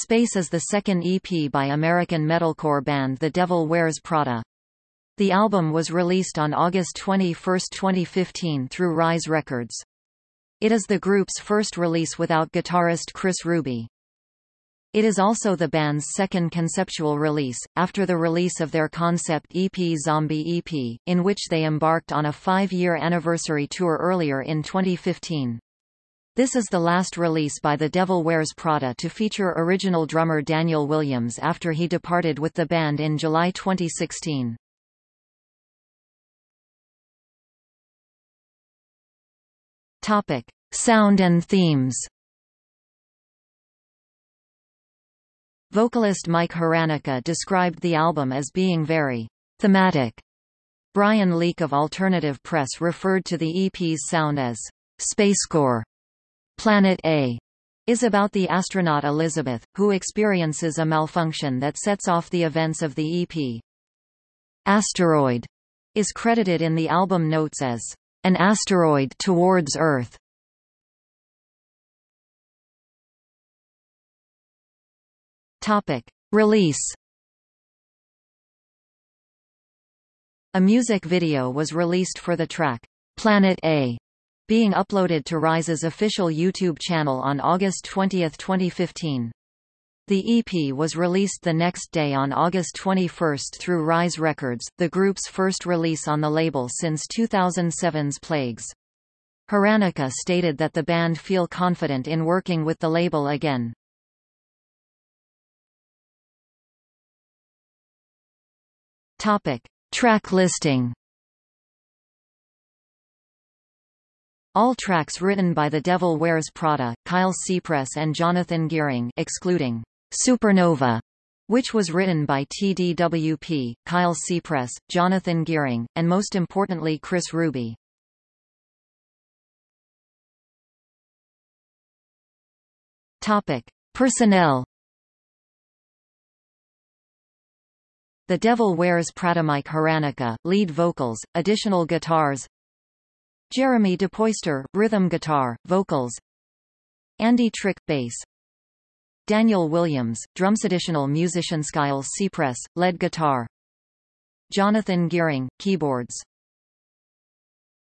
Space is the second EP by American metalcore band The Devil Wears Prada. The album was released on August 21, 2015 through Rise Records. It is the group's first release without guitarist Chris Rubey. It is also the band's second conceptual release, after the release of their concept EP Zombie EP, in which they embarked on a five-year anniversary tour earlier in 2015. This is the last release by The Devil Wears Prada to feature original drummer Daniel Williams after he departed with the band in July 2016. Topic: Sound and themes. Vocalist Mike Hranica described the album as being very thematic. Brian Leak of Alternative Press referred to the EP's sound as spacecore. Planet A is about the astronaut Elizabeth, who experiences a malfunction that sets off the events of the EP. Asteroid is credited in the album notes as an asteroid towards Earth. Topic: Release. A music video was released for the track Planet A, being uploaded to Rise's official YouTube channel on August 20, 2015. The EP was released the next day on August 21 through Rise Records, the group's first release on the label since 2007's Plagues. Hranica stated that the band feel confident in working with the label again. Topic. Track listing All tracks written by The Devil Wears Prada, Kyle Sipress and Jonathan Gering excluding Supernova, which was written by TDWP, Kyle Sipress, Jonathan Gering, and most importantly Chris Rubey. Topic. Personnel The Devil Wears Prada Mike Hranica, lead vocals, additional guitars Jeremy DePoyster, rhythm guitar, vocals. Andy Trick, bass. Daniel Williams, drums additional musician Kyle Sipress, lead guitar. Jonathan Gering, keyboards